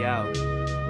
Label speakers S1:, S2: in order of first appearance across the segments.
S1: video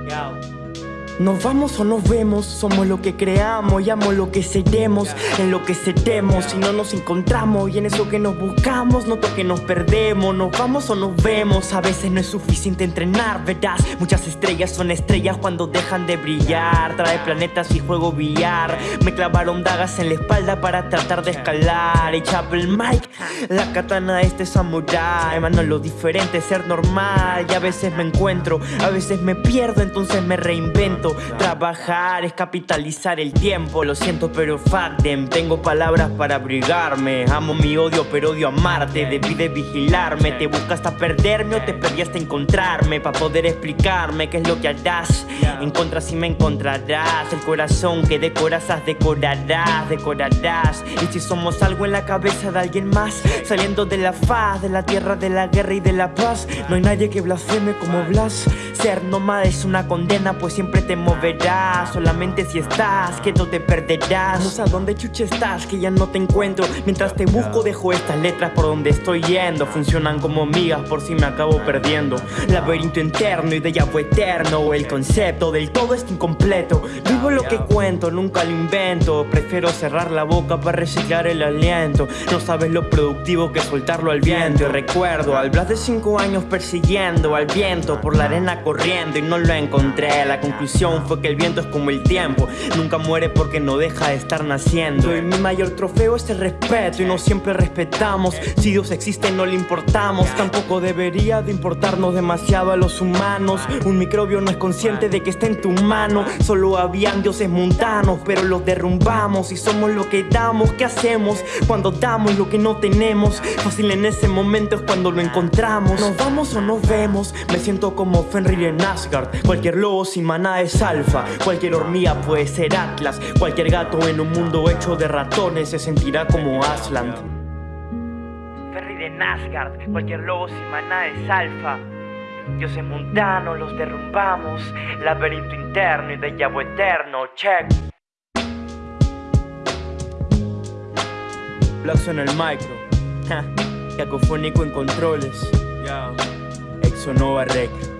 S1: yo. Nos vamos o nos vemos, somos lo que creamos y amo lo que seremos, en lo que seremos si no nos encontramos y en eso que nos buscamos, noto que nos perdemos, nos vamos o nos vemos, a veces no es suficiente entrenar, verás, muchas estrellas son estrellas cuando dejan de brillar, trae planetas y juego billar, me clavaron dagas en la espalda para tratar de escalar, y el Mike, la katana de este samurai, mano lo diferente ser normal y a veces me encuentro, a veces me pierdo, entonces me reinvento Trabajar es capitalizar el tiempo. Lo siento pero fuck them Tengo palabras para abrigarme. Amo mi odio pero odio amarte. Debí de vigilarme. Te buscas hasta perderme o te perdí hasta encontrarme. Para poder explicarme qué es lo que harás. Encontras y me encontrarás. El corazón que decoras, decorarás Decorarás. Y si somos algo en la cabeza de alguien más Saliendo de la faz, de la tierra, de la guerra y de la paz No hay nadie que blasfeme como Blas Ser nómada es una condena pues siempre te moverás. Solamente si estás, que no te perderás. No sé a dónde chuche estás, que ya no te encuentro. Mientras te busco dejo estas letras por donde estoy yendo. Funcionan como migas por si me acabo perdiendo. Laberinto interno, y ya fue eterno. El concepto del todo es incompleto. Vivo lo que cuento, nunca lo invento. Prefiero cerrar la boca para reciclar el aliento. No sabes lo productivo que soltarlo al viento. Y recuerdo al Blas de 5 años persiguiendo al viento Por la arena corriendo y no lo encontré. La conclusión fue que el viento es como el tiempo. Nunca muere porque no deja de estar naciendo. Y mi mayor trofeo es el respeto y no siempre respetamos. Si Dios existe no le importamos. Tampoco debería de importarnos demasiado a los humanos. Un microbio no es consciente de que está en tu mano. Solo habían dioses mundanos pero los derrumbamos Y somos lo que damos, ¿qué hacemos? Cuando damos lo que no tenemos Fácil en ese momento es cuando lo encontramos. Nos vamos o nos vemos Me siento como Fenrir en Asgard. Cualquier lobo sin maná es alfa. Cualquier hormiga puede ser Atlas. Cualquier gato en un mundo hecho de ratones se sentirá como Aslan. Ferry de Nazgard Cualquier lobo sin maná es alfa. Dioses mundanos los derrumbamos. Laberinto interno y de llavo eterno Check. Blackson en el micro. Cacofónico en controles. Exonova Rec